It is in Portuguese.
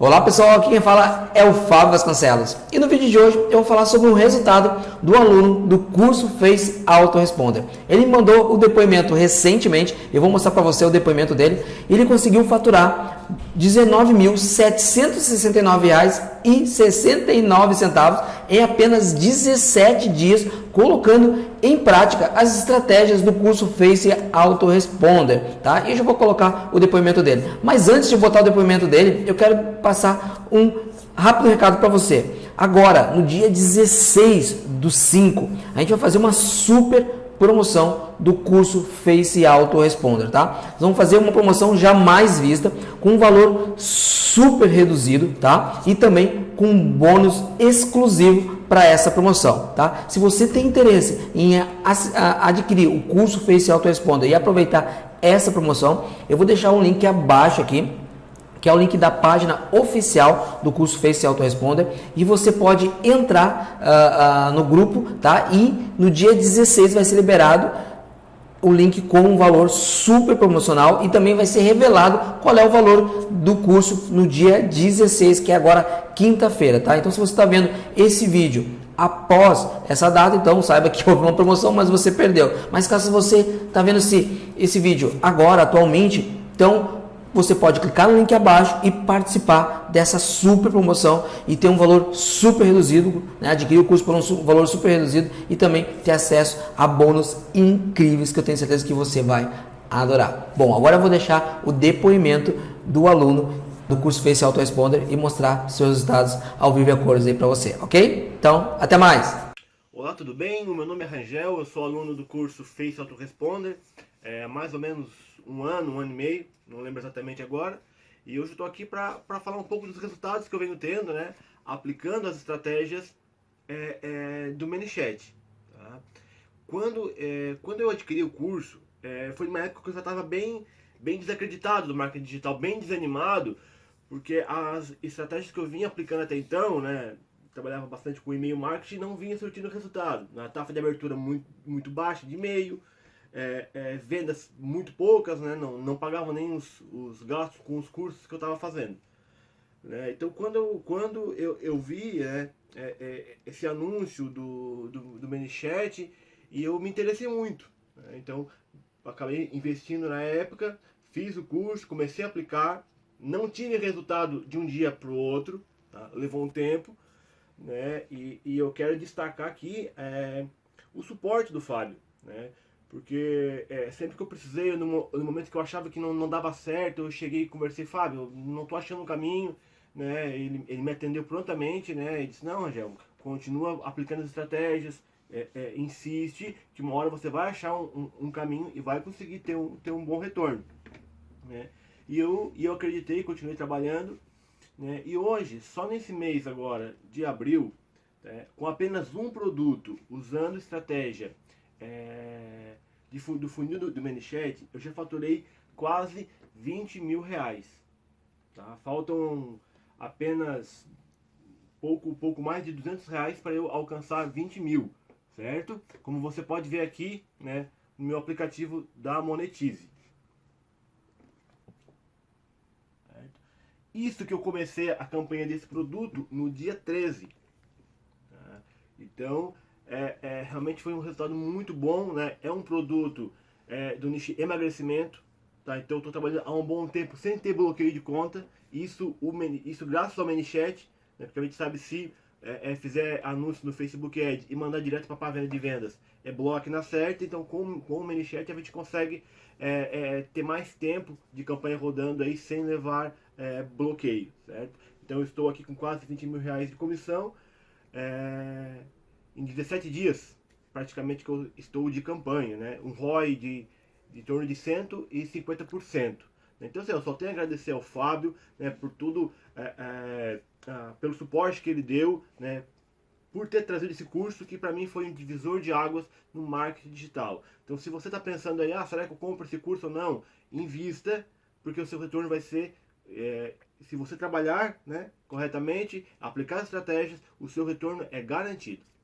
Olá pessoal, aqui quem fala é o Fábio Vasconcelos e no vídeo de hoje eu vou falar sobre o resultado do aluno do curso Face Autoresponder. Ele mandou o depoimento recentemente, eu vou mostrar para você o depoimento dele. Ele conseguiu faturar 19.769,69 em apenas 17 dias, colocando em prática as estratégias do curso Face Autoresponder, tá? E eu já vou colocar o depoimento dele. Mas antes de botar o depoimento dele, eu quero passar um rápido recado para você. Agora, no dia 16 do 5, a gente vai fazer uma super promoção do curso Face Autoresponder, tá? Nós vamos fazer uma promoção jamais vista, com um valor super reduzido, tá? E também com um bônus exclusivo para essa promoção, tá? Se você tem interesse em adquirir o curso Face Autoresponder e aproveitar essa promoção, eu vou deixar um link abaixo aqui que é o link da página oficial do curso Face Autoresponder e você pode entrar uh, uh, no grupo, tá? E no dia 16 vai ser liberado o link com um valor super promocional e também vai ser revelado qual é o valor do curso no dia 16, que é agora quinta-feira, tá? Então se você está vendo esse vídeo após essa data, então saiba que houve uma promoção, mas você perdeu. Mas caso você está vendo esse, esse vídeo agora, atualmente, então você pode clicar no link abaixo e participar dessa super promoção e ter um valor super reduzido, né? adquirir o curso por um valor super reduzido e também ter acesso a bônus incríveis que eu tenho certeza que você vai adorar. Bom, agora eu vou deixar o depoimento do aluno do curso Face Autoresponder e mostrar seus resultados ao vivo e a cores aí para você, ok? Então, até mais! Olá, tudo bem? O meu nome é Rangel, eu sou aluno do curso Face Autoresponder, é, mais ou menos um ano, um ano e meio, não lembro exatamente agora. E hoje estou aqui para falar um pouco dos resultados que eu venho tendo, né? Aplicando as estratégias é, é, do ManyChat. Tá? Quando, é, quando eu adquiri o curso, é, foi uma época que eu já estava bem, bem desacreditado do marketing digital, bem desanimado, porque as estratégias que eu vinha aplicando até então, né? Trabalhava bastante com e-mail marketing não vinha surtindo resultado. Na taxa de abertura muito, muito baixa de e-mail, é, é, vendas muito poucas, né? não, não pagavam nem os, os gastos com os cursos que eu estava fazendo. Né? Então quando eu, quando eu, eu vi né, é, é, esse anúncio do, do, do ManyChat e eu me interessei muito. Né? Então acabei investindo na época, fiz o curso, comecei a aplicar, não tive resultado de um dia para o outro, tá? levou um tempo, né? e, e eu quero destacar aqui é, o suporte do Fábio. Né? Porque é, sempre que eu precisei, no, no, momento que eu achava que não, não dava certo, eu cheguei e conversei, Fábio, não tô achando um caminho, né? Ele, ele me atendeu prontamente, né? E disse, não, Angel, continua aplicando as estratégias, é, é, insiste, que uma hora você vai achar um, um, um, caminho e vai conseguir ter um, ter um bom retorno. Né? E, eu, e eu acreditei, continuei trabalhando, né? e hoje, só nesse mês agora, de abril, né? com apenas um produto, usando estratégia é, de, do funil do, do eu já faturei quase 20 mil reais. Tá? Faltam apenas pouco, pouco mais de 200 reais para eu alcançar 20 mil, certo? Como você pode ver aqui, né, no meu aplicativo da Monetize. Certo? Isso que eu comecei a campanha desse produto no dia 13. Tá? Então, é, é, realmente foi um resultado muito bom, né? É um produto é, do nicho emagrecimento, tá? Então eu estou trabalhando há um bom tempo sem ter bloqueio de conta. Isso, o, isso graças ao ManyChat, né? porque a gente sabe se é, é, fizer anúncio no Facebook Ads e mandar direto para a página de vendas, é bloco na certa. Então com, com o ManyChat a gente consegue é, ter mais tempo de campanha rodando aí sem levar bloqueio, certo? Então eu estou aqui com quase 20 mil reais de comissão. É, em 17 dias, praticamente, que eu estou de campanha, né? Um ROI de, de torno de 150%. Então, assim, eu só tenho a agradecer ao Fábio, né, por tudo, é, é, pelo suporte que ele deu, né, por ter trazido esse curso que para mim foi um divisor de águas no marketing digital. Então, se você está pensando aí, ah, será que eu compro esse curso ou não? Invista, porque o seu retorno vai ser, é, se você trabalhar né, corretamente, aplicar estratégias, o seu retorno é garantido.